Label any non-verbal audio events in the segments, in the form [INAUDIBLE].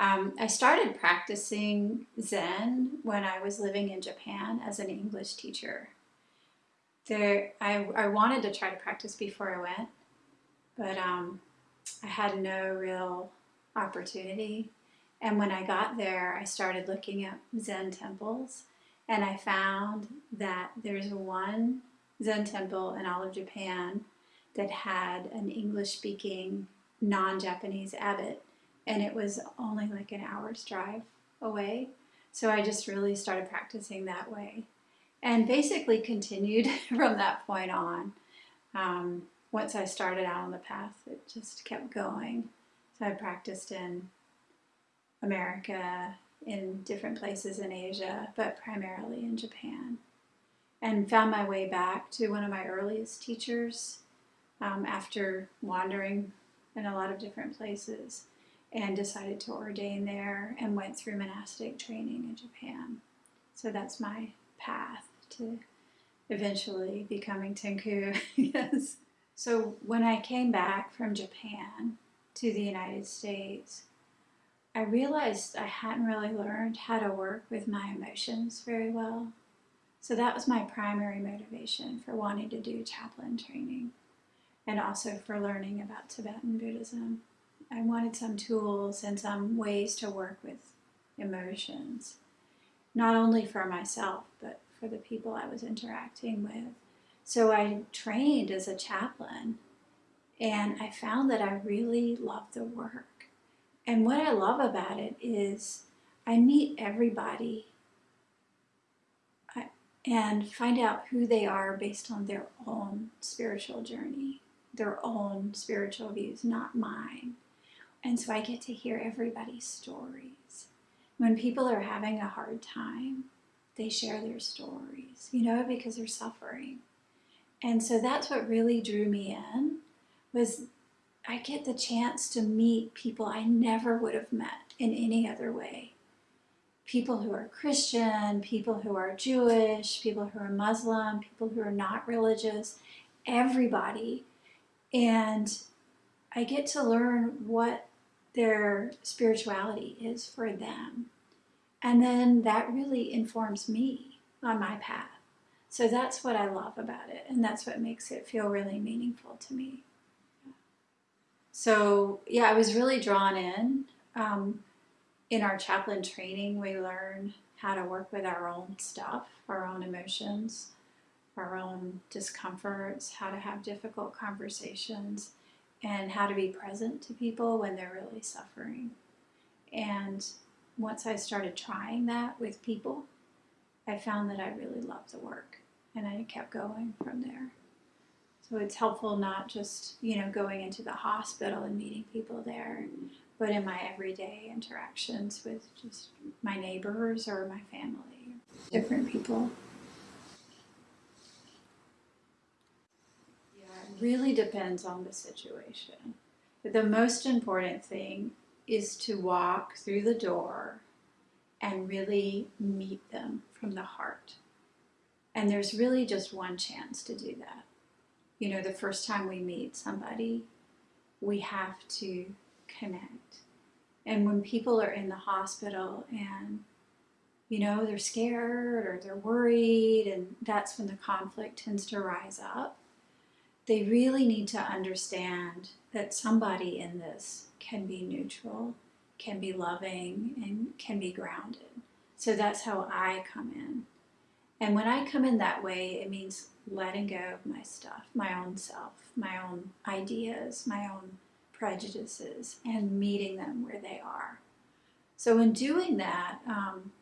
Um, I started practicing Zen when I was living in Japan as an English teacher. There, I, I wanted to try to practice before I went, but um, I had no real opportunity. And when I got there, I started looking at Zen temples, and I found that there's one Zen temple in all of Japan that had an English speaking non Japanese abbot, and it was only like an hour's drive away. So I just really started practicing that way and basically continued [LAUGHS] from that point on. Um, once I started out on the path, it just kept going. So I practiced in America, in different places in Asia, but primarily in Japan. And found my way back to one of my earliest teachers um, after wandering in a lot of different places and decided to ordain there and went through monastic training in Japan. So that's my path to eventually becoming Tenku. [LAUGHS] yes. So when I came back from Japan to the United States, I realized I hadn't really learned how to work with my emotions very well. So that was my primary motivation for wanting to do chaplain training and also for learning about Tibetan Buddhism. I wanted some tools and some ways to work with emotions, not only for myself, but for the people I was interacting with. So I trained as a chaplain and I found that I really love the work. And what I love about it is I meet everybody and find out who they are based on their own spiritual journey their own spiritual views, not mine. And so I get to hear everybody's stories. When people are having a hard time, they share their stories, you know, because they're suffering. And so that's what really drew me in was I get the chance to meet people I never would have met in any other way. People who are Christian, people who are Jewish, people who are Muslim, people who are not religious, everybody and I get to learn what their spirituality is for them. And then that really informs me on my path. So that's what I love about it, and that's what makes it feel really meaningful to me. So, yeah, I was really drawn in. Um, in our chaplain training, we learn how to work with our own stuff, our own emotions, our own discomforts, how to have difficult conversations, and how to be present to people when they're really suffering. And once I started trying that with people, I found that I really loved the work and I kept going from there. So it's helpful not just, you know, going into the hospital and meeting people there, but in my everyday interactions with just my neighbors or my family, different people. Really depends on the situation. But the most important thing is to walk through the door and really meet them from the heart. And there's really just one chance to do that. You know, the first time we meet somebody, we have to connect. And when people are in the hospital and, you know, they're scared or they're worried, and that's when the conflict tends to rise up they really need to understand that somebody in this can be neutral, can be loving, and can be grounded. So that's how I come in. And when I come in that way, it means letting go of my stuff, my own self, my own ideas, my own prejudices, and meeting them where they are. So in doing that, um,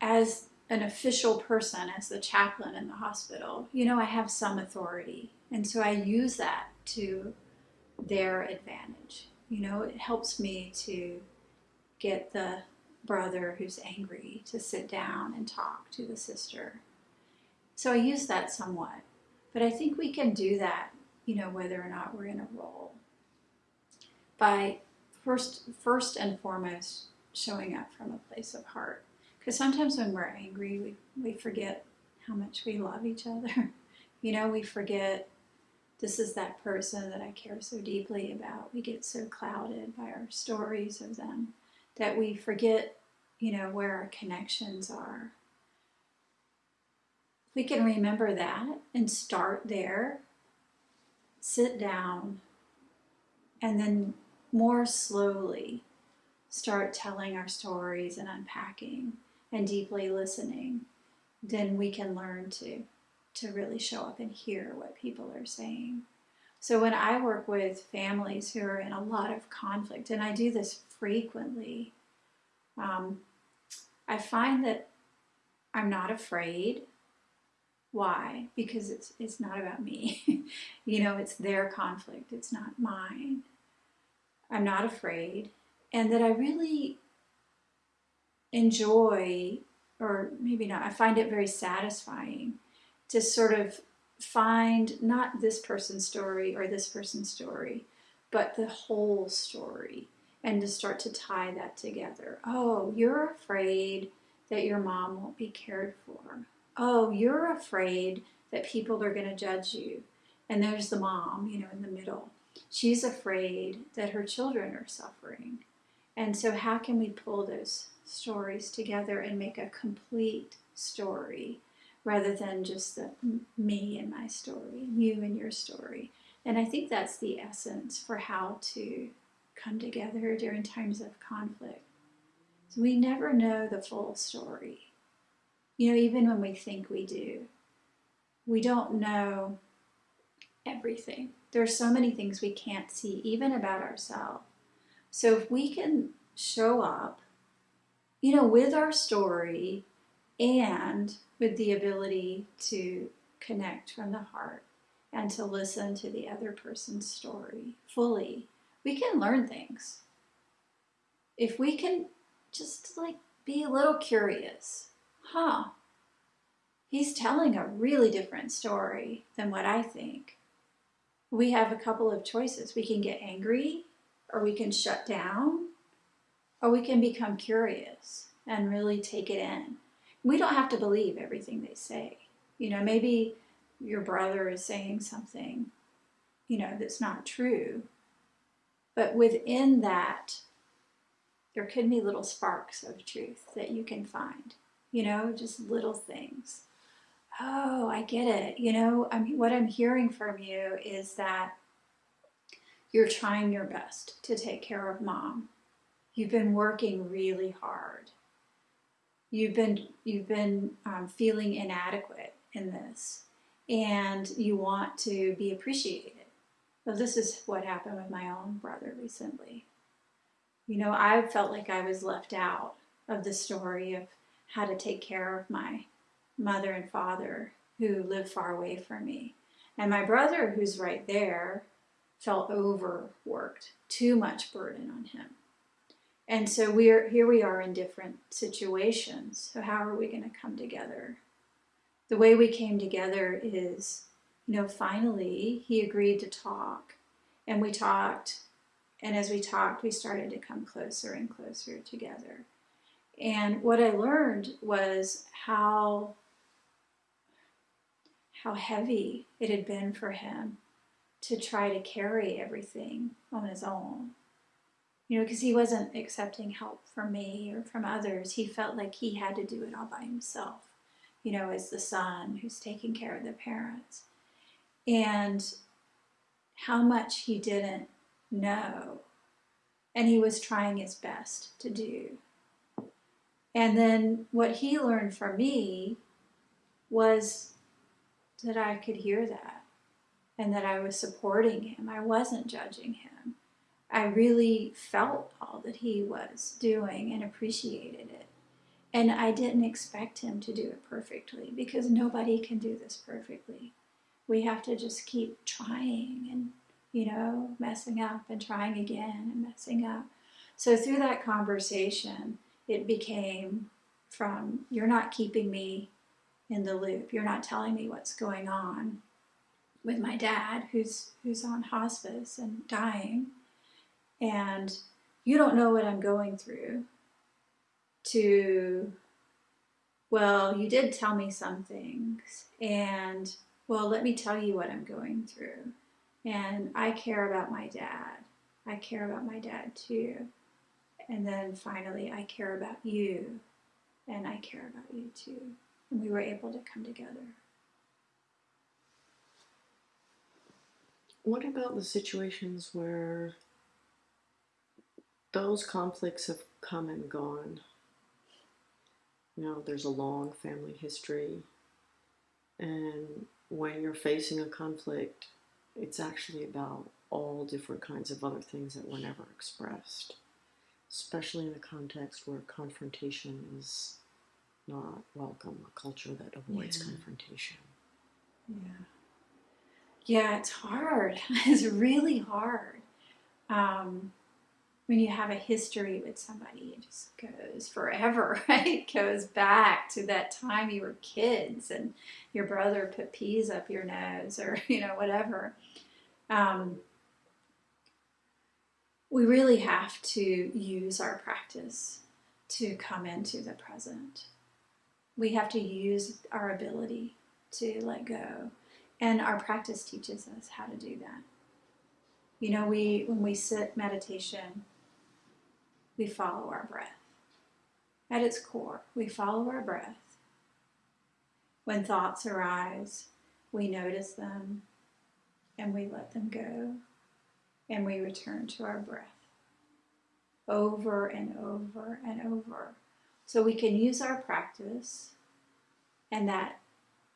as an official person as the chaplain in the hospital, you know, I have some authority. And so I use that to their advantage. You know, it helps me to get the brother who's angry to sit down and talk to the sister. So I use that somewhat. But I think we can do that, you know, whether or not we're in a role. By first first and foremost showing up from a place of heart. Because sometimes when we're angry, we, we forget how much we love each other. [LAUGHS] you know, we forget this is that person that I care so deeply about. We get so clouded by our stories of them that we forget, you know, where our connections are. We can remember that and start there, sit down, and then more slowly start telling our stories and unpacking and deeply listening, then we can learn to to really show up and hear what people are saying. So when I work with families who are in a lot of conflict, and I do this frequently, um, I find that I'm not afraid. Why? Because it's it's not about me. [LAUGHS] you know, it's their conflict. It's not mine. I'm not afraid, and that I really enjoy, or maybe not. I find it very satisfying to sort of find not this person's story or this person's story, but the whole story and to start to tie that together. Oh, you're afraid that your mom won't be cared for. Oh, you're afraid that people are going to judge you. And there's the mom, you know, in the middle. She's afraid that her children are suffering. And so, how can we pull those stories together and make a complete story rather than just the me and my story, you and your story. And I think that's the essence for how to come together during times of conflict. So we never know the full story. You know, even when we think we do, we don't know everything. There are so many things we can't see, even about ourselves. So if we can show up, you know, with our story and with the ability to connect from the heart and to listen to the other person's story fully, we can learn things. If we can just like be a little curious, huh? He's telling a really different story than what I think. We have a couple of choices. We can get angry, or we can shut down, or we can become curious and really take it in we don't have to believe everything they say. You know, maybe your brother is saying something, you know, that's not true. But within that, there could be little sparks of truth that you can find, you know, just little things. Oh, I get it. You know, I mean, what I'm hearing from you is that you're trying your best to take care of mom. You've been working really hard. You've been you've been um, feeling inadequate in this and you want to be appreciated. So this is what happened with my own brother recently. You know i felt like i was left out of the story of how to take care of my mother and father who live far away from me. And my brother who's right there felt overworked too much burden on him and so we're here we are in different situations. So how are we going to come together? The way we came together is, you know, finally he agreed to talk and we talked and as we talked we started to come closer and closer together. And what I learned was how how heavy it had been for him to try to carry everything on his own you know, because he wasn't accepting help from me or from others. He felt like he had to do it all by himself, you know, as the son who's taking care of the parents. And how much he didn't know. And he was trying his best to do. And then what he learned from me was that I could hear that and that I was supporting him. I wasn't judging him. I really felt all that he was doing and appreciated it. And I didn't expect him to do it perfectly because nobody can do this perfectly. We have to just keep trying and, you know, messing up and trying again and messing up. So through that conversation, it became from you're not keeping me in the loop. You're not telling me what's going on with my dad who's who's on hospice and dying and you don't know what I'm going through, to, well, you did tell me some things, and well, let me tell you what I'm going through. And I care about my dad. I care about my dad too. And then finally, I care about you. And I care about you too. And we were able to come together. What about the situations where those conflicts have come and gone? You know, there's a long family history, and when you're facing a conflict, it's actually about all different kinds of other things that were never expressed, especially in a context where confrontation is not welcome, a culture that avoids Yeah. confrontation. Yeah. Yeah, it's hard. [LAUGHS] It's really hard. Um, when you have a history with somebody, it just goes forever, [LAUGHS] right? It goes back to that time you were kids and your brother put peas up your nose or, [LAUGHS] you know, whatever. Um, we really have to use our practice to come into the present. We have to use our ability to let go. And our practice teaches us how to do that. You know, we when we sit meditation, we follow our breath. At its core, we follow our breath. When thoughts arise, we notice them and we let them go and we return to our breath over and over and over. So we can use our practice and that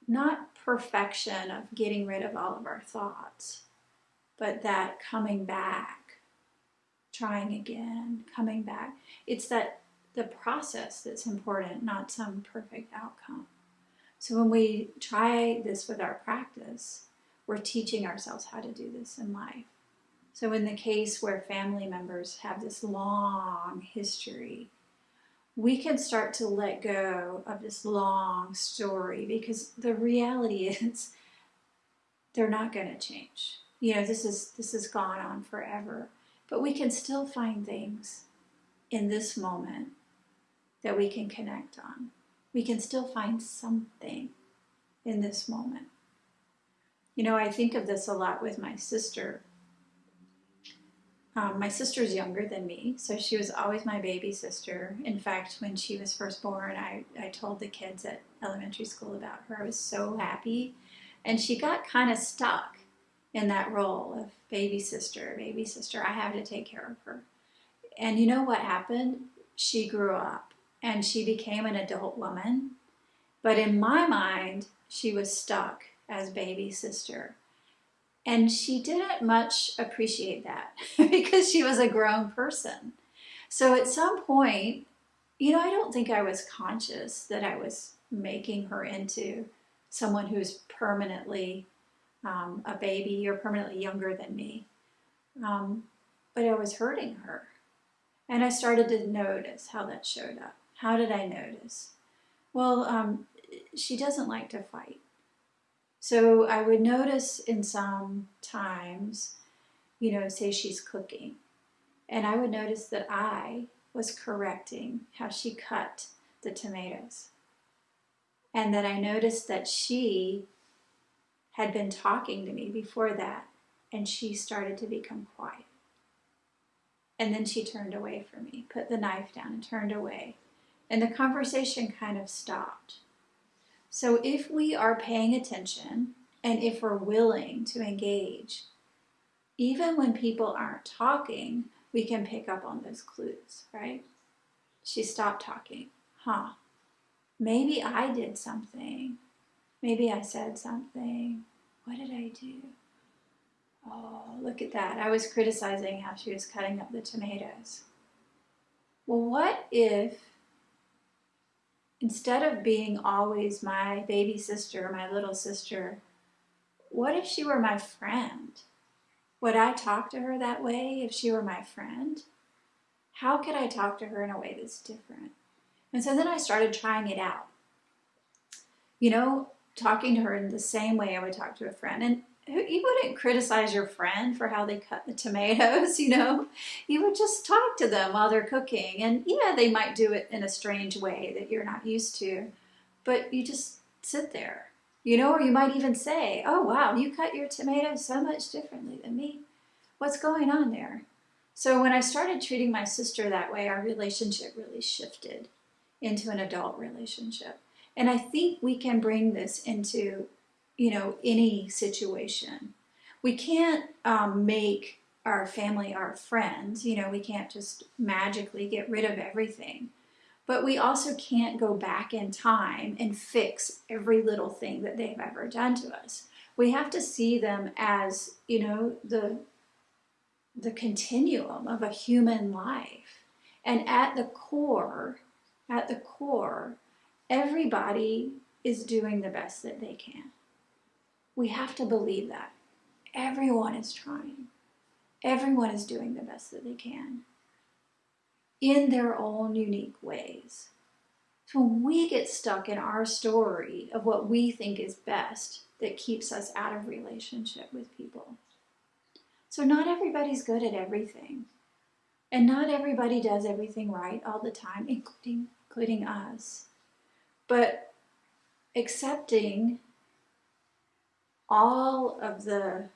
not perfection of getting rid of all of our thoughts, but that coming back, trying again, coming back. It's that the process that's important, not some perfect outcome. So when we try this with our practice, we're teaching ourselves how to do this in life. So in the case where family members have this long history, we can start to let go of this long story because the reality [LAUGHS] is they're not going to change. You know, this is this has gone on forever, but we can still find things in this moment that we can connect on. We can still find something in this moment. You know, I think of this a lot with my sister. Um, my sister's younger than me, so she was always my baby sister. In fact, when she was first born, I, I told the kids at elementary school about her. I was so happy. And she got kind of stuck in that role of baby sister, baby sister. I have to take care of her. And you know what happened? She grew up and she became an adult woman. But in my mind, she was stuck as baby sister. And she didn't much appreciate that [LAUGHS] because she was a grown person. So at some point, you know, I don't think I was conscious that I was making her into someone who's permanently um, a baby or permanently younger than me. Um, but I was hurting her. And I started to notice how that showed up. How did I notice? Well, um, she doesn't like to fight. So I would notice in some times, you know, say she's cooking, and I would notice that I was correcting how she cut the tomatoes. And that I noticed that she had been talking to me before that, and she started to become quiet. And then she turned away from me, put the knife down, and turned away. And the conversation kind of stopped. So if we are paying attention and if we're willing to engage, even when people aren't talking, we can pick up on those clues, right? She stopped talking. Huh. Maybe I did something. Maybe I said something. What did I do? Oh, look at that. I was criticizing how she was cutting up the tomatoes. Well, what if instead of being always my baby sister, my little sister, what if she were my friend? Would I talk to her that way if she were my friend? How could I talk to her in a way that's different? And so then I started trying it out. You know, talking to her in the same way I would talk to a friend. And you wouldn't criticize your friend for how they cut the tomatoes, [LAUGHS] you know. You would just talk to them while they're cooking. And yeah, they might do it in a strange way that you're not used to, but you just sit there You know, or you might even say, Oh, wow, you cut your tomatoes so much differently than me. What's going on there? So, when I started treating my sister that way, our relationship really shifted into an adult relationship. And I think we can bring this into, you know, any situation. We can't um, make our family our friends. You know, we can't just magically get rid of everything. But we also can't go back in time and fix every little thing that they've ever done to us. We have to see them as, you know, the the continuum of a human life. And at the core, at the core, everybody is doing the best that they can. We have to believe that. Everyone is trying. Everyone is doing the best that they can in their own unique ways. So when we get stuck in our story of what we think is best, that keeps us out of relationship with people. So not everybody's good at everything. And not everybody does everything right all the time, including including us. But accepting all of the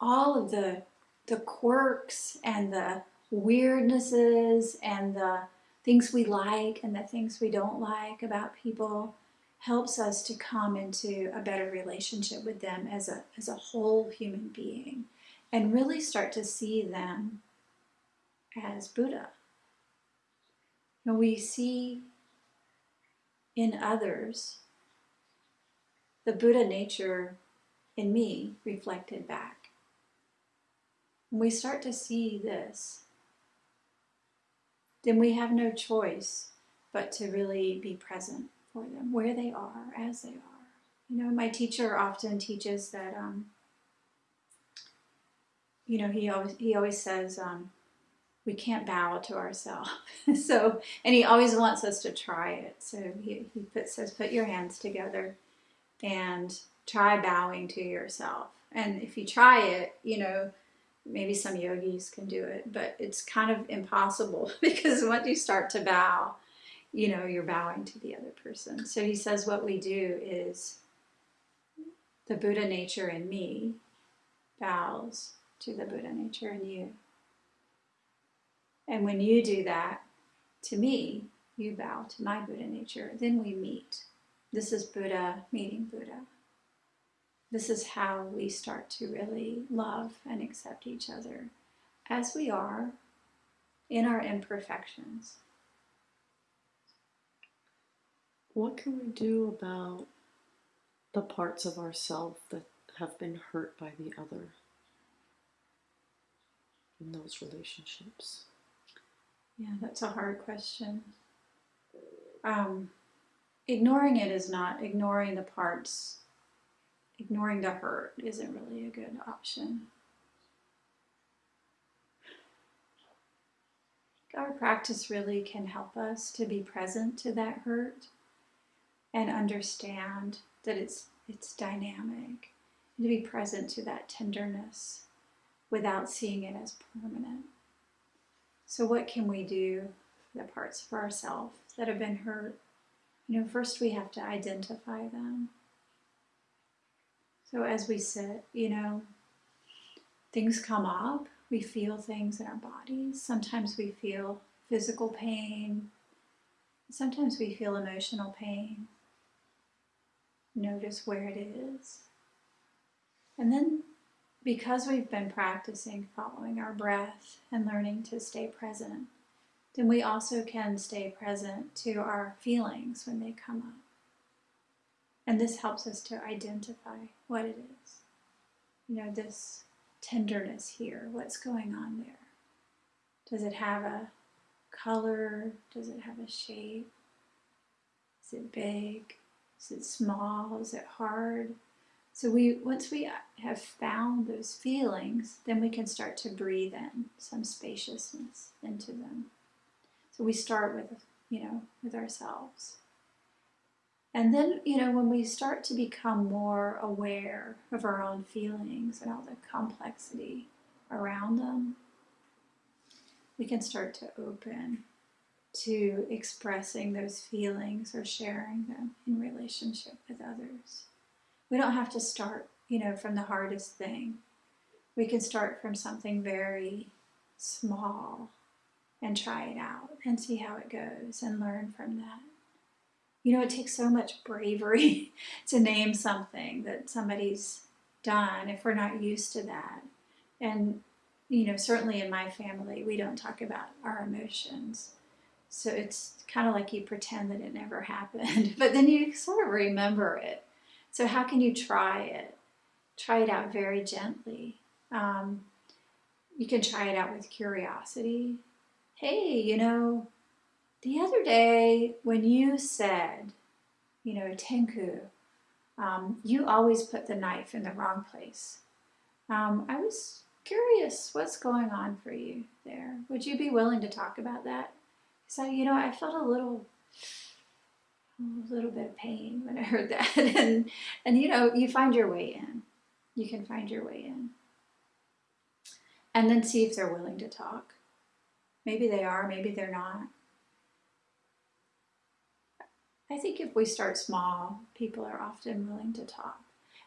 all of the the quirks and the weirdnesses and the things we like and the things we don't like about people helps us to come into a better relationship with them as a as a whole human being and really start to see them as Buddha. And we see in others the Buddha nature in me reflected back. When we start to see this, then we have no choice but to really be present for them where they are as they are. You know, my teacher often teaches that, um, you know, he always he always says um, we can't bow to ourselves. [LAUGHS] so, and he always wants us to try it. So he he put, says, put your hands together and try bowing to yourself. And if you try it, you know, maybe some yogis can do it, but it's kind of impossible [LAUGHS] because once you start to bow, you know, you're bowing to the other person. So he says, what we do is the Buddha nature in me bows to the Buddha nature in you. And when you do that to me, you bow to my Buddha nature. Then we meet. This is Buddha meeting Buddha. This is how we start to really love and accept each other as we are in our imperfections. What can we do about the parts of ourselves that have been hurt by the other in those relationships? Yeah, that's a hard question. Um, ignoring it is not ignoring the parts, ignoring the hurt isn't really a good option. Our practice really can help us to be present to that hurt and understand that it's it's dynamic and to be present to that tenderness without seeing it as permanent. So what can we do the parts for ourselves that have been hurt? You know, first we have to identify them. So as we sit, you know, things come up, we feel things in our bodies. Sometimes we feel physical pain. Sometimes we feel emotional pain. Notice where it is. And then, because we've been practicing following our breath and learning to stay present, then we also can stay present to our feelings when they come up. And this helps us to identify what it is. You know, this tenderness here, what's going on there? Does it have a color? Does it have a shape? Is it big? Is it small? Is it hard? So we once we have found those feelings, then we can start to breathe in some spaciousness into them. So we start with you know with ourselves. And then, you know, when we start to become more aware of our own feelings and all the complexity around them, we can start to open to expressing those feelings or sharing them in relationship with others. We don't have to start, you know, from the hardest thing. We can start from something very small and try it out and see how it goes and learn from that. You know, it takes so much bravery [LAUGHS] to name something that somebody's done if we're not used to that. And, you know, certainly in my family, we don't talk about our emotions. So it's kind of like you pretend that it never [LAUGHS] happened, but then you sort of remember it. So, how can you try it? Try it out very gently. Um, you can try it out with curiosity. Hey, you know, the other day when you said, you know, Tenku, um, you always put the knife in the wrong place. Um, I was curious what's going on for you there. Would you be willing to talk about that? So, you know, I felt a little a little bit of pain when I heard that. [LAUGHS] and and you know, you find your way in. You can find your way in. And then see if they're willing to talk. Maybe they are, maybe they're not. I think if we start small, people are often willing to talk.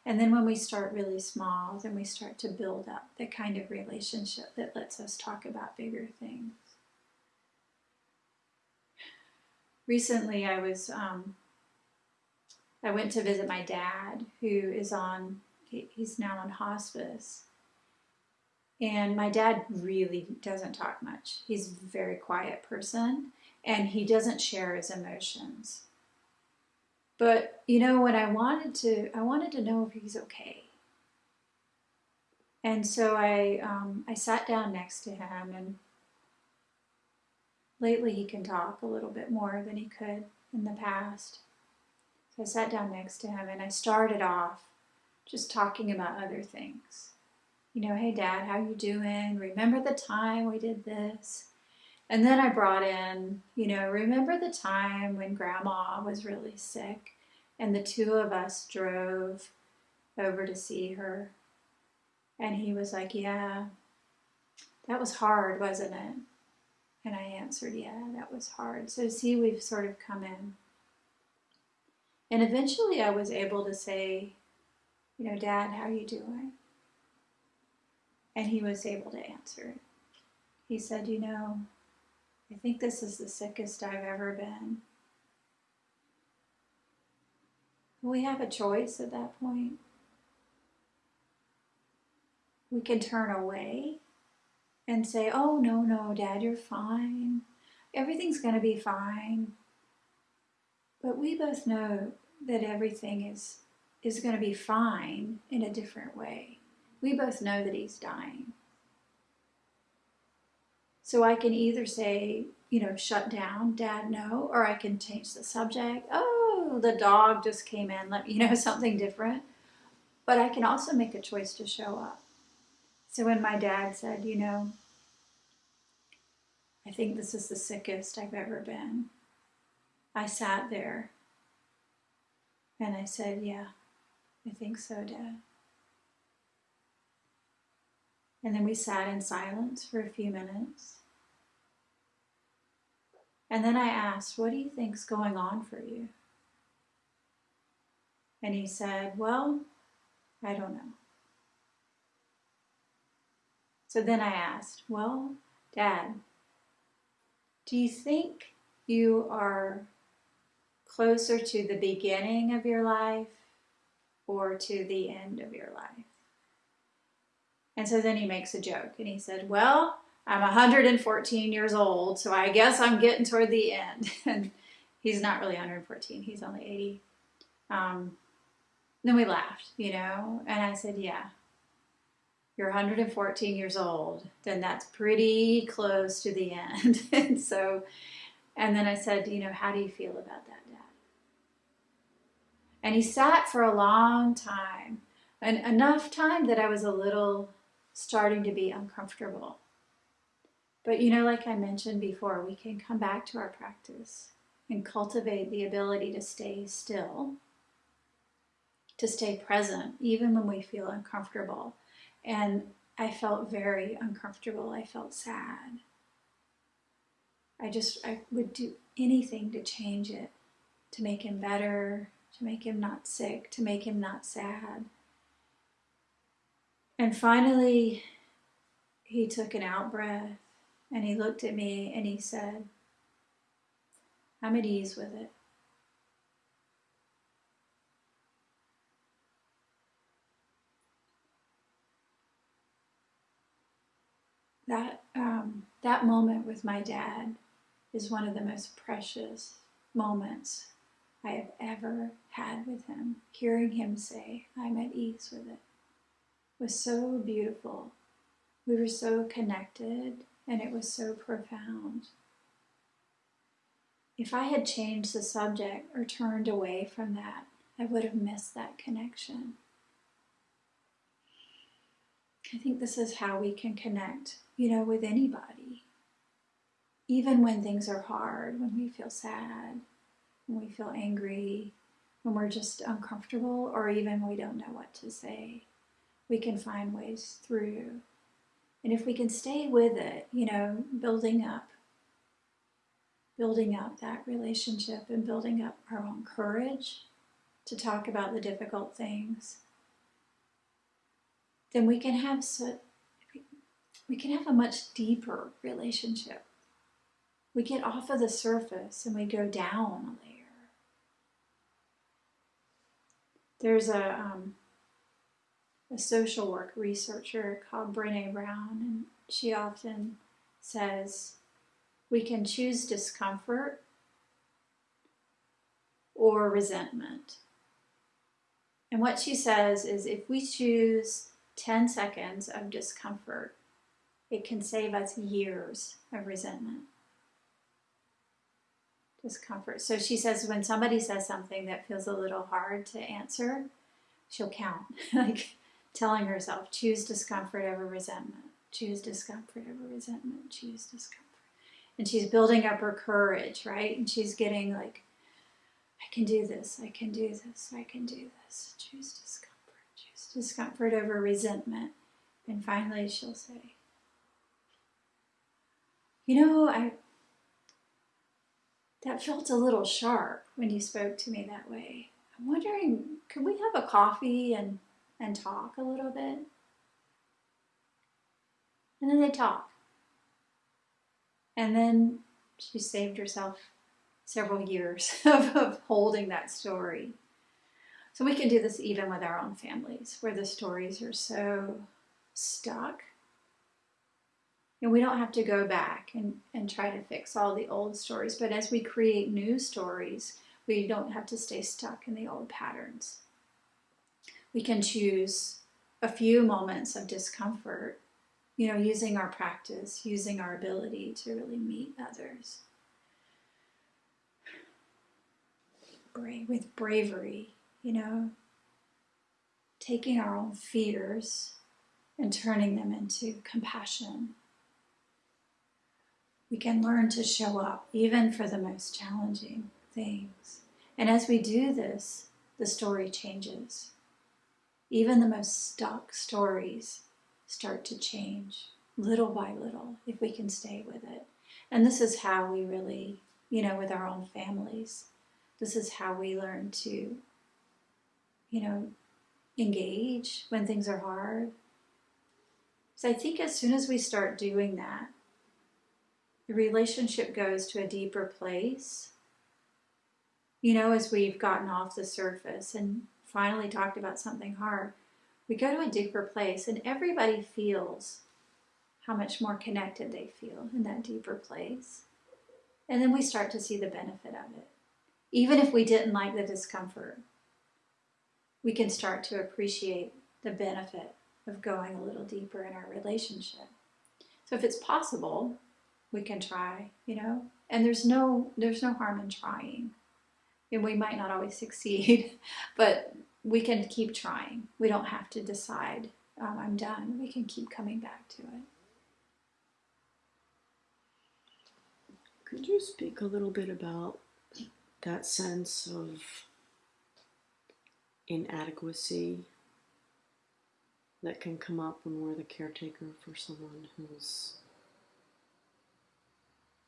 And then when we start really small, then we start to build up the kind of relationship that lets us talk about bigger things. Recently I was um, I went to visit my dad who is on he's now on hospice. And my dad really doesn't talk much. He's a very quiet person and he doesn't share his emotions. But you know when I wanted to I wanted to know if he's okay. And so I um, I sat down next to him and Lately, he can talk a little bit more than he could in the past. So I sat down next to him and I started off just talking about other things. You know, hey dad, how you doing? Remember the time we did this? And then I brought in, you know, remember the time when grandma was really sick and the two of us drove over to see her. And he was like, yeah, that was hard, wasn't it? And I answered, Yeah, that was hard. So, see, we've sort of come in. And eventually I was able to say, You know, Dad, how are you doing? And he was able to answer. He said, You know, I think this is the sickest I've ever been. We have a choice at that point. We can turn away and say, oh, no, no, dad, you're fine. Everything's going to be fine. But we both know that everything is, is going to be fine in a different way. We both know that he's dying. So I can either say, you know, shut down, dad, no, or I can change the subject. Oh, the dog just came in, let me you know [LAUGHS] something different. But I can also make a choice to show up. So when my dad said, you know, I think this is the sickest I've ever been, I sat there and I said, yeah, I think so, Dad. And then we sat in silence for a few minutes. And then I asked, What do you think's going on for you? And he said, Well, I don't know. So then I asked, Well, Dad, do you think you are closer to the beginning of your life or to the end of your life? And so then he makes a joke and he said, Well, I'm 114 years old, so I guess I'm getting toward the end. [LAUGHS] and he's not really 114, he's only 80. Um, then we laughed, you know, and I said, Yeah, you're 114 years old, then that's pretty close to the end. [LAUGHS] and so, and then I said, you know, how do you feel about that, Dad? And he sat for a long time, and enough time that I was a little starting to be uncomfortable. But you know, like I mentioned before, we can come back to our practice and cultivate the ability to stay still, to stay present, even when we feel uncomfortable and I felt very uncomfortable. I felt sad. I just I would do anything to change it, to make him better, to make him not sick, to make him not sad. And finally, he took an out breath and he looked at me and he said, I'm at ease with it. That, um, that moment with my dad is one of the most precious moments I have ever had with him. Hearing him say, I'm at ease with it, was so beautiful. We were so connected and it was so profound. If I had changed the subject or turned away from that, I would have missed that connection. I think this is how we can connect, you know, with anybody. Even when things are hard, when we feel sad, when we feel angry, when we're just uncomfortable, or even we don't know what to say, we can find ways through. And if we can stay with it, you know, building up, building up that relationship and building up our own courage to talk about the difficult things, then we can have so, we can have a much deeper relationship. We get off of the surface and we go down a layer. There's a um, a social work researcher called Brene Brown, and she often says we can choose discomfort or resentment. And what she says is if we choose 10 seconds of discomfort, it can save us years of resentment. Discomfort. So she says when somebody says something that feels a little hard to answer, she'll count. [LAUGHS] like telling herself, choose discomfort over resentment, choose discomfort over resentment, choose discomfort. And she's building up her courage, right? And she's getting like, I can do this, I can do this, I can do this. Choose discomfort, discomfort over resentment. And finally, she'll say, You know, I. That felt a little sharp when you spoke to me that way. I'm wondering, could we have a coffee and and talk a little bit. And then they talk. And then she saved herself several years [LAUGHS] of, of holding that story. So we can do this even with our own families, where the stories are so stuck. And we don't have to go back and, and try to fix all the old stories, but as we create new stories, we don't have to stay stuck in the old patterns we can choose a few moments of discomfort, you know, using our practice, using our ability to really meet others. Brave, with bravery, you know, taking our own fears and turning them into compassion. We can learn to show up even for the most challenging things. And as we do this, the story changes. Even the most stuck stories start to change little by little if we can stay with it. And this is how we really, you know, with our own families, this is how we learn to, you know, engage when things are hard. So I think as soon as we start doing that, the relationship goes to a deeper place. You know, as we've gotten off the surface and finally talked about something hard, we go to a deeper place and everybody feels how much more connected they feel in that deeper place. And then we start to see the benefit of it. Even if we didn't like the discomfort, we can start to appreciate the benefit of going a little deeper in our relationship. So if it's possible, we can try, you know, and there's no there's no harm in trying and we might not always [LAUGHS] succeed, but we can keep trying. We don't have to decide, um, I'm done. We can keep coming back to it. Could you speak a little bit about that sense of inadequacy that can come up when we're the caretaker for someone who's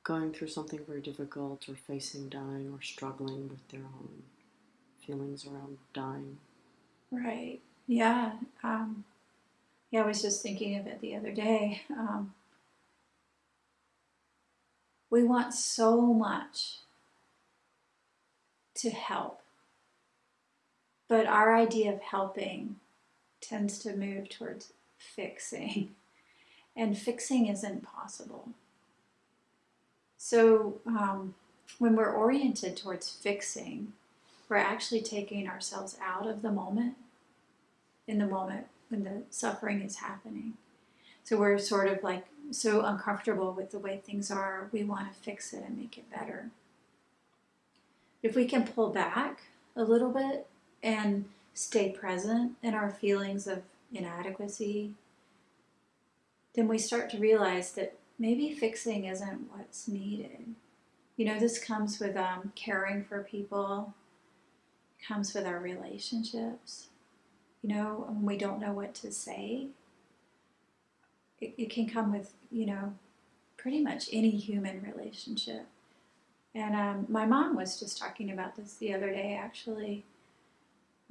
going through something very difficult or facing dying or struggling with their own feelings around dying. Right. Yeah. Um, yeah, I was just thinking of it the other day. Um, we want so much to help, but our idea of helping tends to move towards fixing, [LAUGHS] and fixing isn't possible. So, um, when we're oriented towards fixing, we're actually taking ourselves out of the moment in the moment when the suffering is happening. So we're sort of like so uncomfortable with the way things are, we want to fix it and make it better. If we can pull back a little bit and stay present in our feelings of inadequacy, then we start to realize that maybe fixing isn't what's needed. You know, this comes with um, caring for people, comes with our relationships. You know, when we don't know what to say, it, it can come with, you know, pretty much any human relationship. And um, my mom was just talking about this the other day, actually.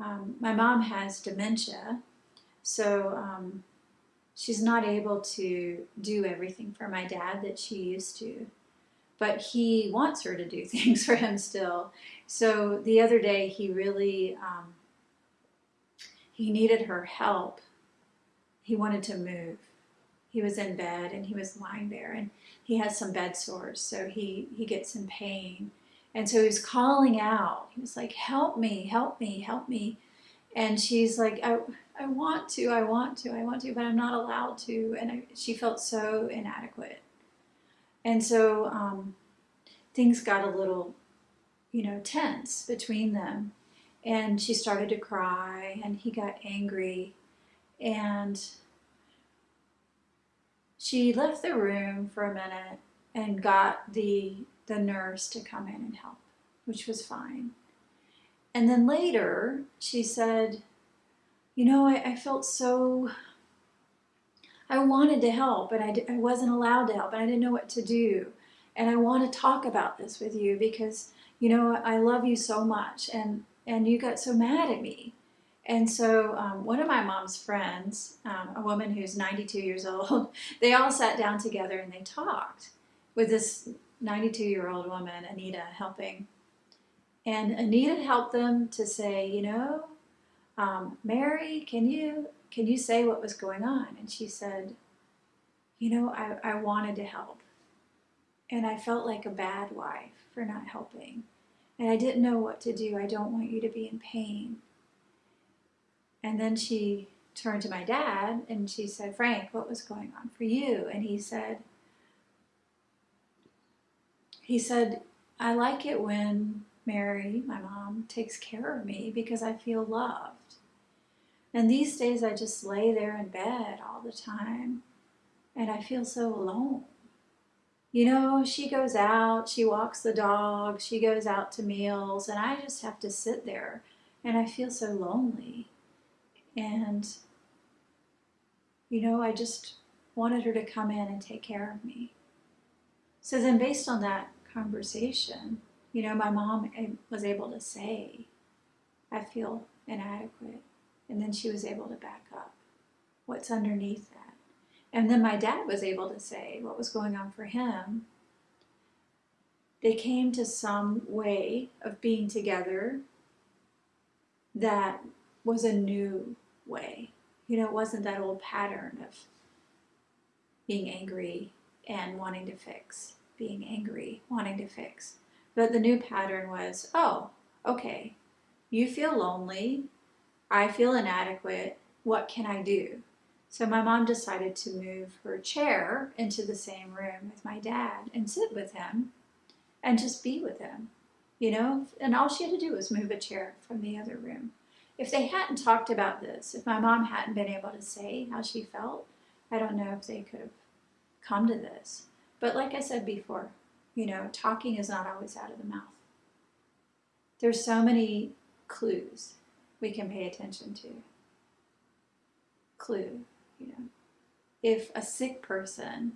Um, my mom has dementia, so um, she's not able to do everything for my dad that she used to. But he wants her to do [LAUGHS] things for him still. So the other day, he really um, he needed her help. He wanted to move. He was in bed and he was lying there, and he has some bed sores, so he he gets in pain. And so he was calling out. He was like, "Help me! Help me! Help me!" And she's like, "I." I want to, I want to, I want to, but I'm not allowed to. And I, she felt so inadequate. And so um, things got a little you know, tense between them. And she started to cry, and he got angry. And she left the room for a minute and got the, the nurse to come in and help, which was fine. And then later, she said, You know, I, I felt so. I wanted to help, but I, I wasn't allowed to help, and I didn't know what to do. And I want to talk about this with you because you know, I love you so much, and and you got so mad at me. And so, um, one of my mom's friends, um, a woman who's 92 years [LAUGHS] old, they all sat down together and they talked with this 92 year old woman, Anita, helping. And Anita helped them to say, you know, um, Mary, can you can you say what was going on? And she said, you know, I, I wanted to help. And I felt like a bad wife for not helping. And I didn't know what to do. I don't want you to be in pain. And then she turned to my dad and she said, Frank, what was going on for you? And he said, he said, I like it when Mary, my mom, takes care of me because I feel loved. And these days I just lay there in bed all the time and I feel so alone you know, she goes out, she walks the dog, she goes out to meals, and I just have to sit there and I feel so lonely. And, you know, I just wanted her to come in and take care of me. So then, based on that conversation, you know, my mom eh, was able to say, I feel inadequate. And then she was able to back up what's underneath that. And then my dad was able to say what was going on for him. They came to some way of being together that was a new way. You know, it wasn't that old pattern of being angry and wanting to fix, being angry, wanting to fix. But the new pattern was oh, okay, you feel lonely, I feel inadequate, what can I do? So my mom decided to move her chair into the same room with my dad and sit with him and just be with him, you know? And all she had to do was move a chair from the other room. If they hadn't talked about this, if my mom hadn't been able to say how she felt, I don't know if they could have come to this. But like I said before, you know, talking is not always out of the mouth. There's so many clues we can pay attention to. Clue you know, if a sick person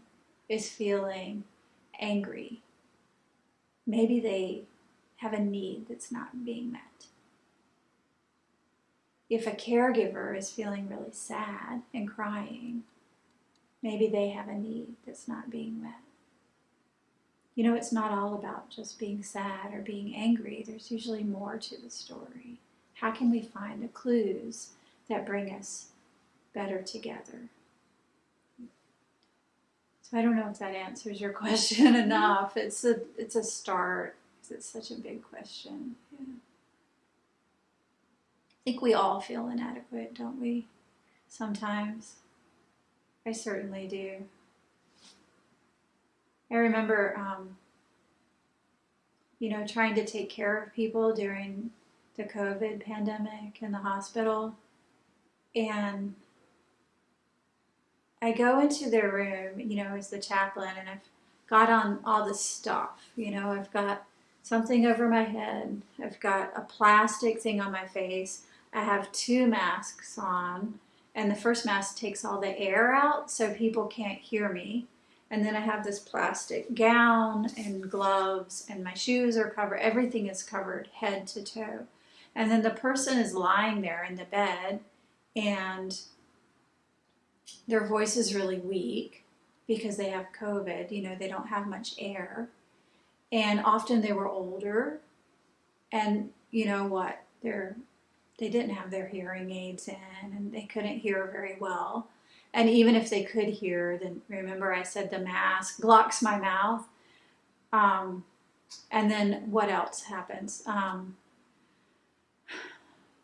is feeling angry maybe they have a need that's not being met. If a caregiver is feeling really sad and crying, maybe they have a need that's not being met. You know, it's not all about just being sad or being angry. There's usually more to the story. How can we find the clues that bring us better together? So I don't know if that answers your [LAUGHS] question mm-hmm. enough. It's a it's a start because it's such a big question. Yeah. I think we all feel inadequate, don't we? Sometimes. I certainly do. I remember, um, you know, trying to take care of people during the COVID pandemic in the hospital. And I go into their room, you know, as the chaplain, and I've got on all this stuff. You know, I've got something over my head, I've got a plastic thing on my face, I have two masks on, and the first mask takes all the air out so people can't hear me. And then I have this plastic gown and gloves, and my shoes are covered. Everything is covered head to toe. And then the person is lying there in the bed, and their voice is really weak because they have COVID. You know, they don't have much air. And often they were older, and you know what? They're they didn't have their hearing aids in, and they couldn't hear very well. And even if they could hear, then remember I said the mask blocks my mouth. Um, and then what else happens? Um,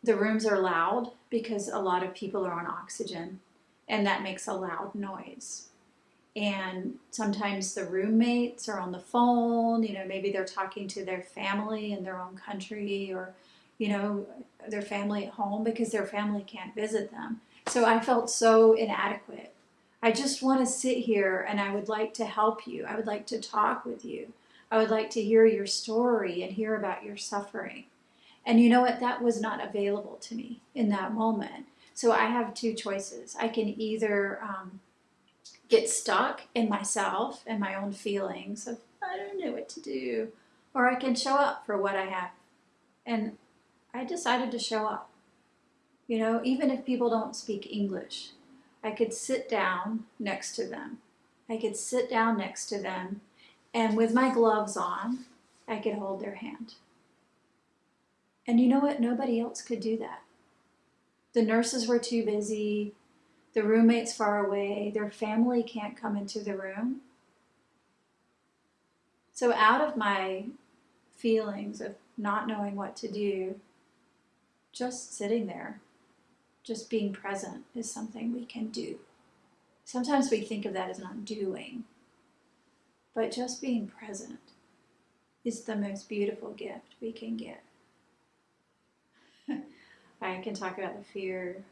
the rooms are loud because a lot of people are on oxygen, and that makes a loud noise. And sometimes the roommates are on the phone, you know, maybe they're talking to their family in their own country or, you know, their family at home because their family can't visit them. So I felt so inadequate. I just want to sit here and I would like to help you. I would like to talk with you. I would like to hear your story and hear about your suffering. And you know what? That was not available to me in that moment. So I have two choices. I can either um, get stuck in myself and my own feelings of, I don't know what to do, or I can show up for what I have. And I decided to show up. You know, even if people don't speak English, I could sit down next to them. I could sit down next to them, and with my gloves on, I could hold their hand. And you know what? Nobody else could do that. The nurses were too busy, the roommate's far away, their family can't come into the room. So, out of my feelings of not knowing what to do, just sitting there just being present is something we can do. Sometimes we think of that as not doing, but just being present is the most beautiful gift we can give. [LAUGHS] I can talk about the fear.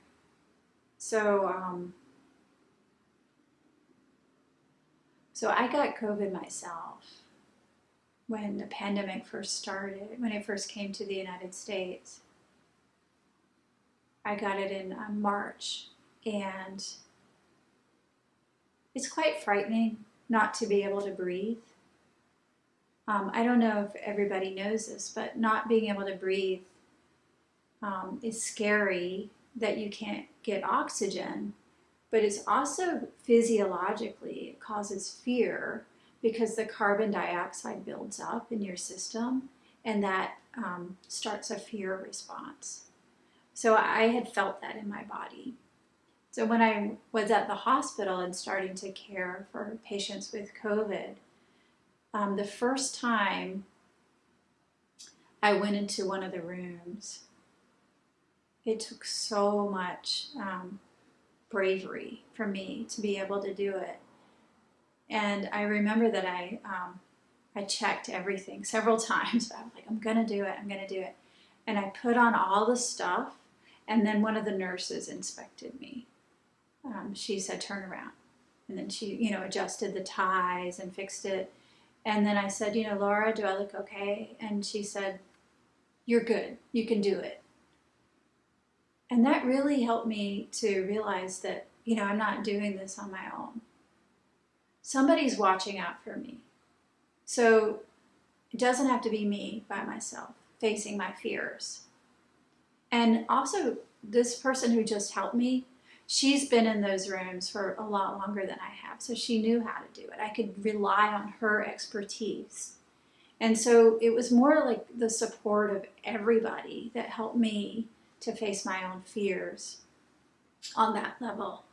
So, um, so I got COVID myself when the pandemic first started, when it first came to the United States. I got it in uh, March, and it's quite frightening not to be able to breathe. Um, I don't know if everybody knows this, but not being able to breathe um, is scary that you can't get oxygen, but it's also physiologically, it causes fear because the carbon dioxide builds up in your system and that um, starts a fear response. So I had felt that in my body. So when I was at the hospital and starting to care for patients with COVID, um, the first time I went into one of the rooms, it took so much um, bravery for me to be able to do it. And I remember that I um, I checked everything [LAUGHS] several times. I was like, I'm gonna do it. I'm gonna do it. And I put on all the stuff and then one of the nurses inspected me. Um, she said, turn around. And then she, you know, adjusted the ties and fixed it. And then I said, you know, Laura, do I look okay? And she said, you're good. You can do it. And that really helped me to realize that, you know, I'm not doing this on my own. Somebody's watching out for me. So It doesn't have to be me by myself facing my fears. And also, this person who just helped me, she's been in those rooms for a lot longer than I have, so she knew how to do it. I could rely on her expertise. And so it was more like the support of everybody that helped me to face my own fears on that level.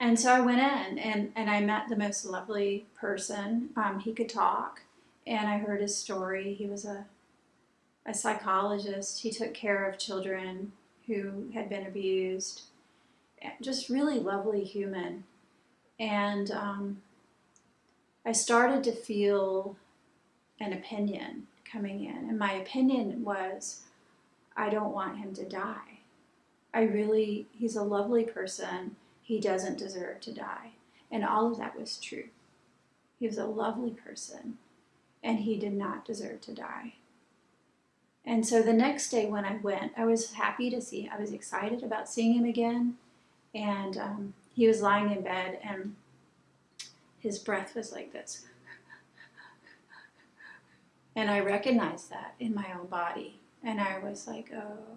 And so I went in and, and I met the most lovely person. Um, he could talk, and I heard his story. He was a, a psychologist, he took care of children who had been abused. Just really lovely human. And um, I started to feel an opinion coming in. And my opinion was I don't want him to die. I really, he's a lovely person. He doesn't deserve to die. And all of that was true. He was a lovely person and he did not deserve to die. And so the next day when I went, I was happy to see, I was excited about seeing him again. And um, he was lying in bed and his breath was like this. And I recognized that in my own body. And I was like, oh,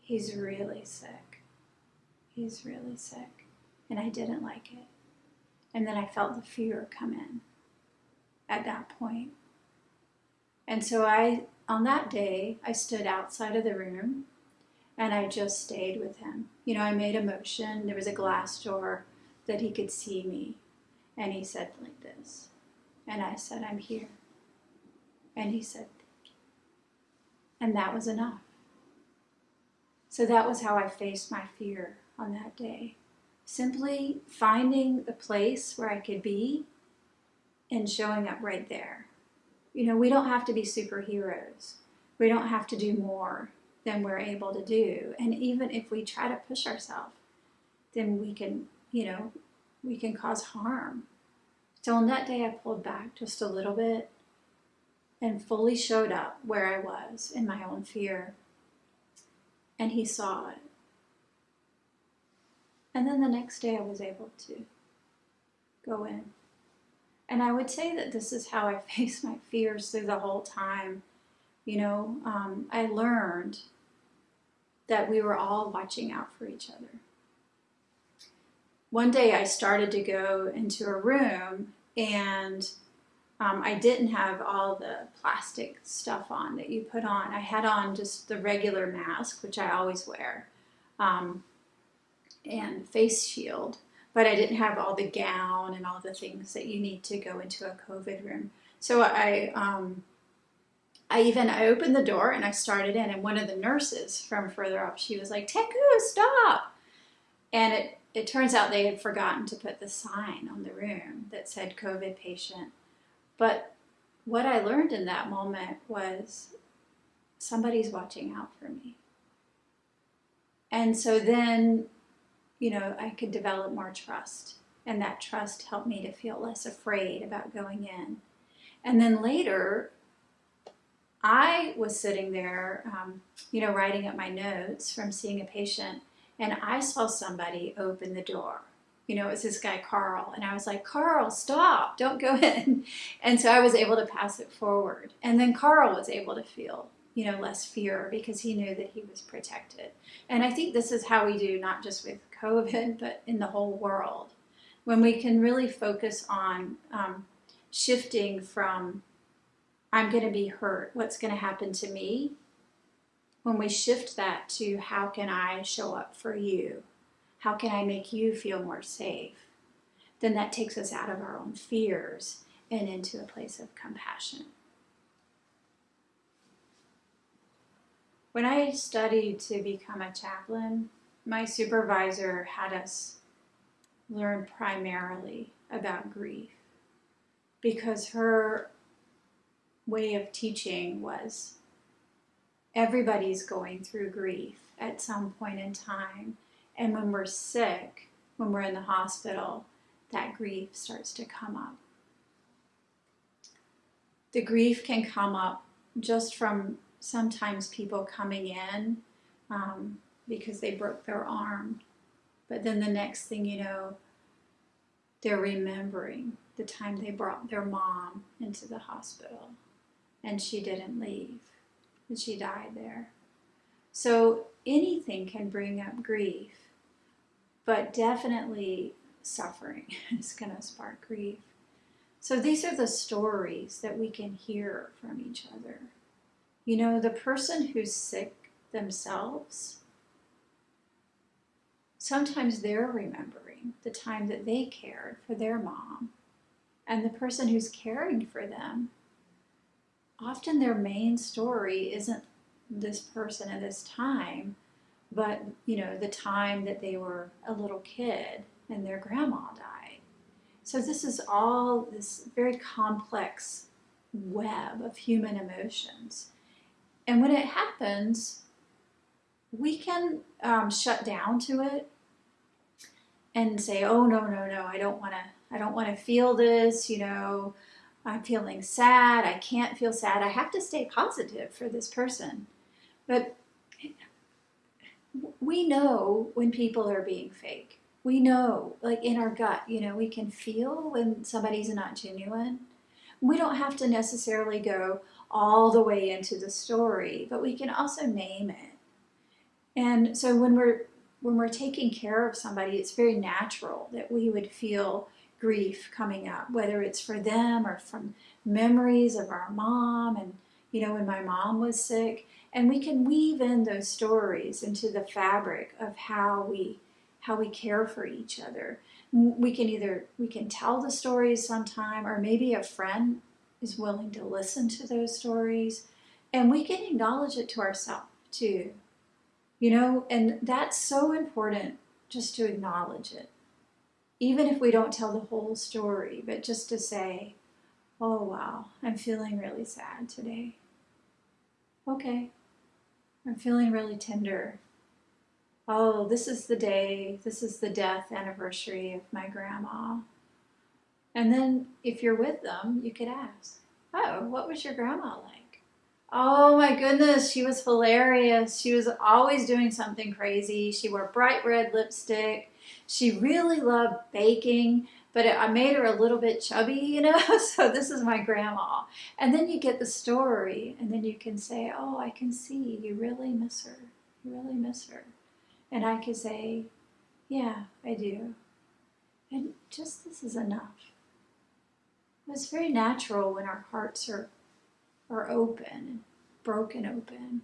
he's really sick. He's really sick. And I didn't like it. And then I felt the fear come in at that point. And so I, on that day, I stood outside of the room and I just stayed with him. You know, I made a motion. There was a glass door that he could see me. And he said like this. And I said, I'm here. And he said, Thank you. And that was enough. So that was how I faced my fear on that day. Simply finding the place where I could be and showing up right there. You know, we don't have to be superheroes. We don't have to do more than we're able to do. And even if we try to push ourselves, then we can, you know, we can cause harm. So on that day, I pulled back just a little bit and fully showed up where I was in my own fear. And he saw it. And then the next day, I was able to go in. And I would say that this is how I [LAUGHS] faced my fears through the whole time. You know, um, I learned that we were all watching out for each other. One day I started to go into a room and um, I didn't have all the plastic stuff on that you put on. I had on just the regular mask, which I always wear, um, and face shield but I didn't have all the gown and all the things that you need to go into a COVID room. So I, um, I even I opened the door and I started in, and one of the nurses from further up, she was like, "Teku, stop!" And it it turns out they had forgotten to put the sign on the room that said COVID patient. But what I learned in that moment was somebody's watching out for me. And so then you know, I could develop more trust. And that trust helped me to feel less afraid about going in. And then later, I was sitting there, um, you know, writing up my notes from seeing a patient, and I saw somebody open the door. You know, it was this guy, Carl. And I was like, Carl, stop, don't go [LAUGHS] in. And so I was able to pass it forward. And then Carl was able to feel you know, less fear because he knew that he was protected. And I think this is how we do, not just with COVID, but in the whole world. When we can really focus on um, shifting from, I'm going to be hurt, what's going to happen to me? When we shift that to, how can I show up for you? How can I make you feel more safe? Then that takes us out of our own fears and into a place of compassion. When I studied to become a chaplain, my supervisor had us learn primarily about grief because her way of teaching was everybody's going through grief at some point in time. And when we're sick, when we're in the hospital, that grief starts to come up. The grief can come up just from sometimes people coming in um, because they broke their arm. But then the next thing you know, they're remembering the time they brought their mom into the hospital and she didn't leave and she died there. So anything can bring up grief, but definitely suffering [LAUGHS] is going to spark grief. So these are the stories that we can hear from each other. You know, the person who's sick themselves, sometimes they're remembering the time that they cared for their mom. And the person who's caring for them, often their main story isn't this person at this time, but you know, the time that they were a little kid and their grandma died. So this is all this very complex web of human emotions. And when it happens, we can um, shut down to it and say, "Oh no, no, no! I don't want to. I don't want to feel this." You know, I'm feeling sad. I can't feel sad. I have to stay positive for this person. But we know when people are being fake. We know, like in our gut, you know, we can feel when somebody's not genuine. We don't have to necessarily go all the way into the story, but we can also name it. And so when we're when we're taking care of somebody, it's very natural that we would feel grief coming up, whether it's for them or from memories of our mom and you know when my mom was sick. And we can weave in those stories into the fabric of how we how we care for each other. We can either we can tell the stories sometime or maybe a friend is willing to listen to those stories. And we can acknowledge it to ourselves too you know and that's so important just to acknowledge it even if we don't tell the whole story but just to say oh wow i'm feeling really sad today okay I'm feeling really tender. Oh, this is the day, this is the death anniversary of my grandma. And then if you're with them, you could ask, Oh, what was your grandma like? Oh my goodness, she was hilarious. She was always doing something crazy. She wore bright red lipstick. She really loved baking but it, I made her a little bit chubby, [LAUGHS] you know, so this is my grandma. And then you get the story, and then you can say, oh, I can see you really miss her. You really miss her. And I can say, yeah, I do. And just this is enough. It's very natural when our hearts are, are open, broken open,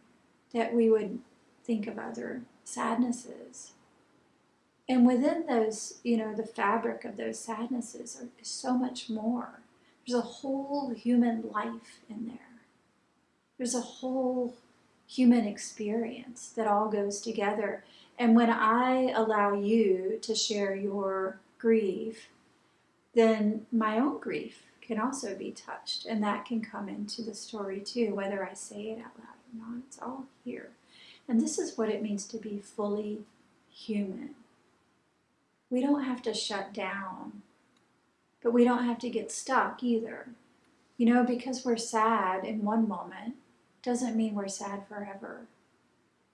that we would think of other sadnesses and within those, you know, the fabric of those sadnesses are, is so much more. There's a whole human life in there. There's a whole human experience that all goes together. And when I allow you to share your grief, then my own grief can also be touched. And that can come into the story too, whether I say it out loud or not. It's all here. And this is what it means to be fully human we don't have to shut down, but we don't have to get stuck either. You know, because we're sad in one moment doesn't mean we're sad forever.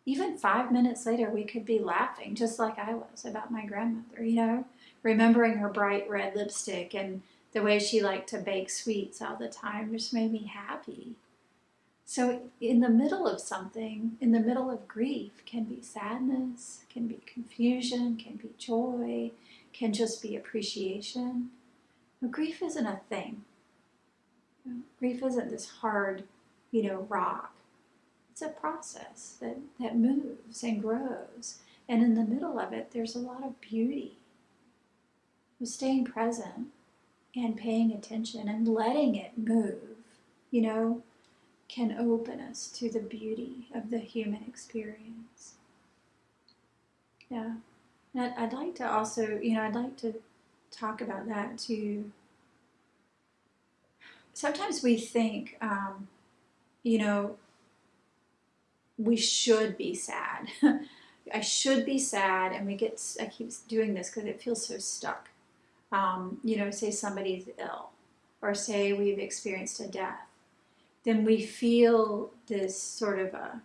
Even five minutes later, we could be laughing, just like I was about my grandmother, you know, remembering her bright red lipstick and the way she liked to bake sweets all the time just made me happy. So, in the middle of something, in the middle of grief, can be sadness, can be confusion, can be joy, can just be appreciation. But grief isn't a thing. Grief isn't this hard, you know, rock. It's a process that, that moves and grows. And in the middle of it, there's a lot of beauty. Staying present and paying attention and letting it move, you know, can open us to the beauty of the human experience. Yeah. And I'd like to also, you know, I'd like to talk about that too. Sometimes we think, um, you know, we should be sad. [LAUGHS] I should be sad, and we get, I keep doing this because it feels so stuck. Um, you know, say somebody's ill, or say we've experienced a death then we feel this sort of a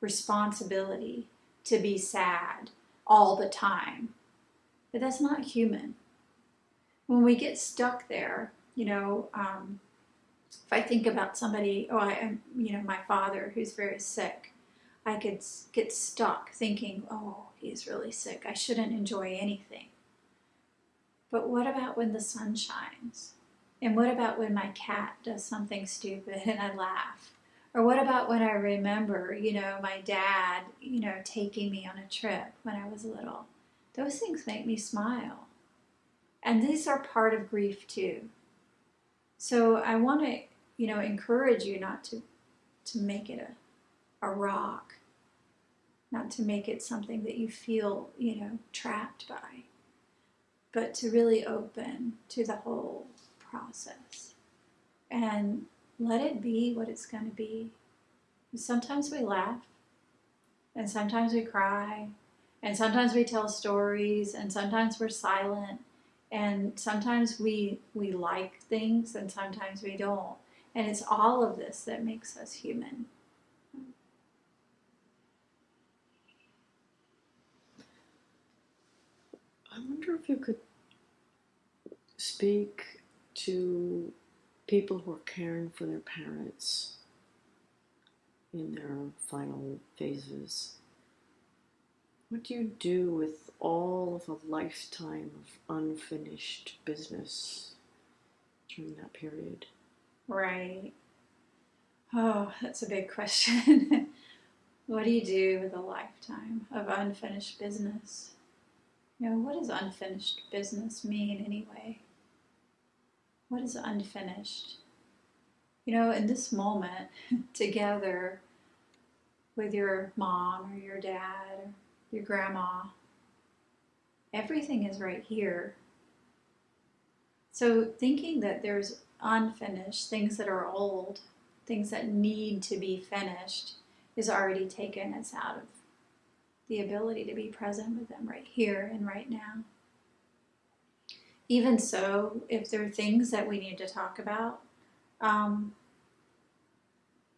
responsibility to be sad all the time. But that's not human. when we get stuck there, you know, um, if I think about somebody, oh, I you know, my father who's very sick, I could get stuck thinking, oh, he's really sick. I shouldn't enjoy anything. But what about when the sun shines? And what about when my cat does something stupid and I laugh? Or what about when I remember, you know, my dad, you know, taking me on a trip when I was little? Those things make me smile. And these are part of grief too. So I want to, you know, encourage you not to to make it a, a rock, not to make it something that you feel, you know, trapped by, but to really open to the whole process and let it be what it's going to be. Sometimes we laugh, and sometimes we cry, and sometimes we tell stories, and sometimes we're silent, and sometimes we we like things, and sometimes we don't. And it's all of this that makes us human. I wonder if you could speak to people who are caring for their parents in their final phases. What do you do with all of a lifetime of unfinished business during that period? Right. Oh, that's a big question. [LAUGHS] what do you do with a lifetime of unfinished business? You know, what does unfinished business mean anyway? What is unfinished? You know, in this moment, [LAUGHS] together with your mom or your dad or your grandma, everything is right here. So, thinking that there's unfinished, things that are old, things that need to be finished, is already taken us out of the ability to be present with them right here and right now even so, if there are things that we need to talk about, um,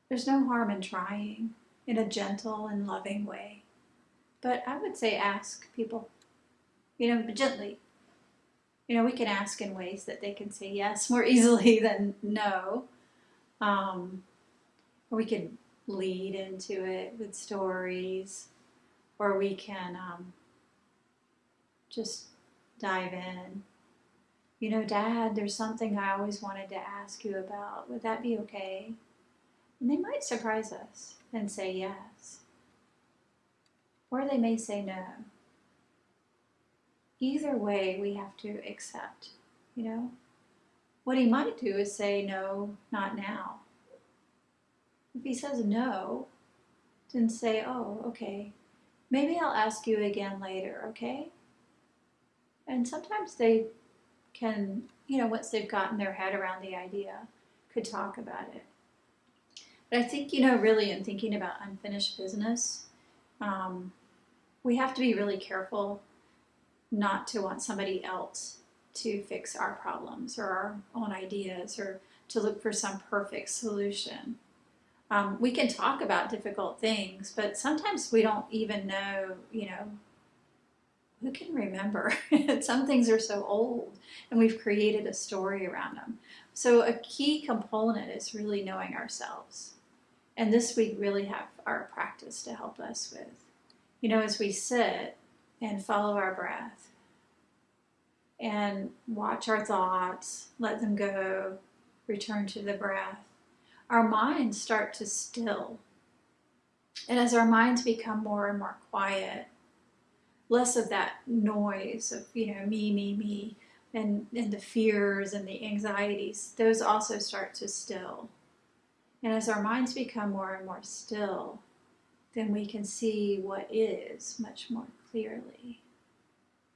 there's no harm in trying in a gentle and loving way. But I would say ask people, you know, gently. You know, we can ask in ways that they can say yes more [LAUGHS] easily than no. Um, or we can lead into it with stories, or we can um, just dive in you know, Dad, there's something I always wanted to ask you about. Would that be okay? And they might surprise us and say yes. Or they may say no. Either way, we have to accept, you know. What he might do is say, no, not now. If he says no, then say, oh, okay, maybe I'll ask you again later, okay? And sometimes they can, you know, once they've gotten their head around the idea, could talk about it. But I think, you know, really in thinking about unfinished business, um, we have to be really careful not to want somebody else to fix our problems or our own ideas or to look for some perfect solution. Um, we can talk about difficult things, but sometimes we don't even know, you know, who can remember? [LAUGHS] Some things are so old and we've created a story around them. So a key component is really knowing ourselves. And this we really have our practice to help us with. You know, as we sit and follow our breath and watch our thoughts, let them go, return to the breath, our minds start to still. And as our minds become more and more quiet, less of that noise of you know me me me and and the fears and the anxieties those also start to still. And as our minds become more and more still then we can see what is much more clearly.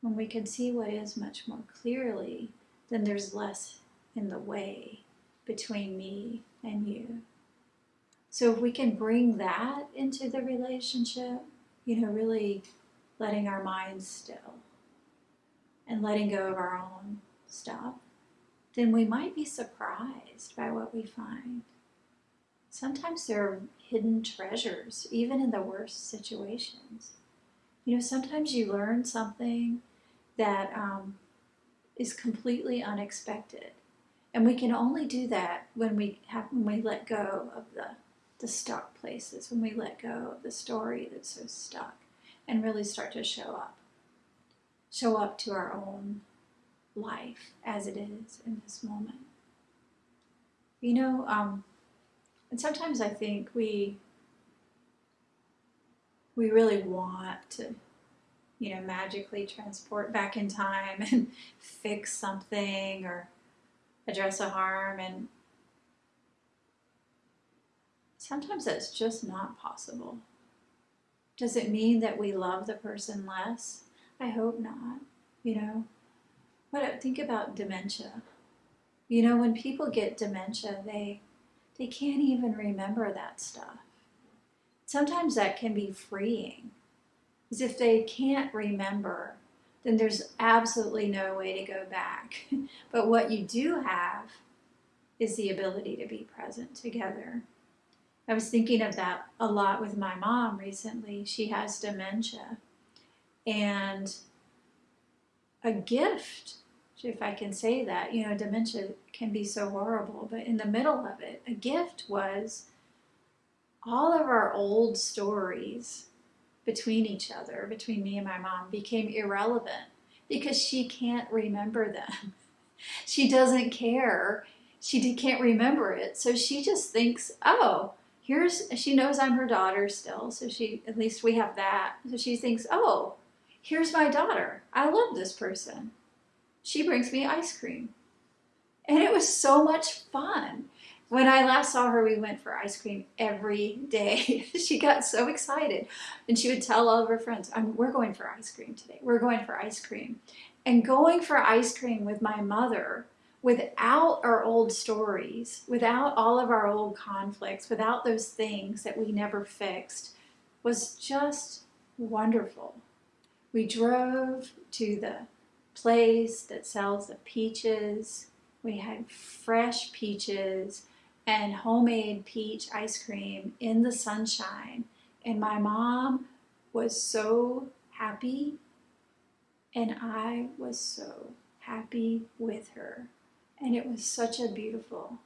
When we can see what is much more clearly then there's less in the way between me and you. So if we can bring that into the relationship you know really letting our minds still and letting go of our own stuff, then we might be surprised by what we find. Sometimes there are hidden treasures, even in the worst situations. You know, sometimes you learn something that um, is completely unexpected. And we can only do that when we have when we let go of the the stuck places, when we let go of the story that's so stuck and really start to show up. Show up to our own life as it is in this moment. You know, um, and sometimes I think we we really want to, you know, magically transport back in time and [LAUGHS] fix something or address a harm and sometimes that's just not possible. Does it mean that we love the person less? I hope not, you know. But think about dementia. You know, when people get dementia, they they can't even remember that stuff. Sometimes that can be freeing. Because if they can't remember, then there's absolutely no way to go back. [LAUGHS] but what you do have is the ability to be present together. I was thinking of that a lot with my mom recently. She has dementia. And a gift, if I can say that, you know, dementia can be so horrible, but in the middle of it, a gift was all of our old stories between each other, between me and my mom, became irrelevant because she can't remember them. [LAUGHS] she doesn't care. She can't remember it. So she just thinks, oh, here's, she knows I'm her daughter still. So she, at least we have that. So she thinks, oh, here's my daughter. I love this person. She brings me ice cream. And it was so much fun. When I last saw her, we went for ice cream every day. [LAUGHS] she got so excited. And she would tell all of her friends, we're going for ice cream today. We're going for ice cream. And going for ice cream with my mother without our old stories, without all of our old conflicts, without those things that we never fixed, was just wonderful. We drove to the place that sells the peaches. We had fresh peaches and homemade peach ice cream in the sunshine. And my mom was so happy, and I was so happy with her. And it was such a beautiful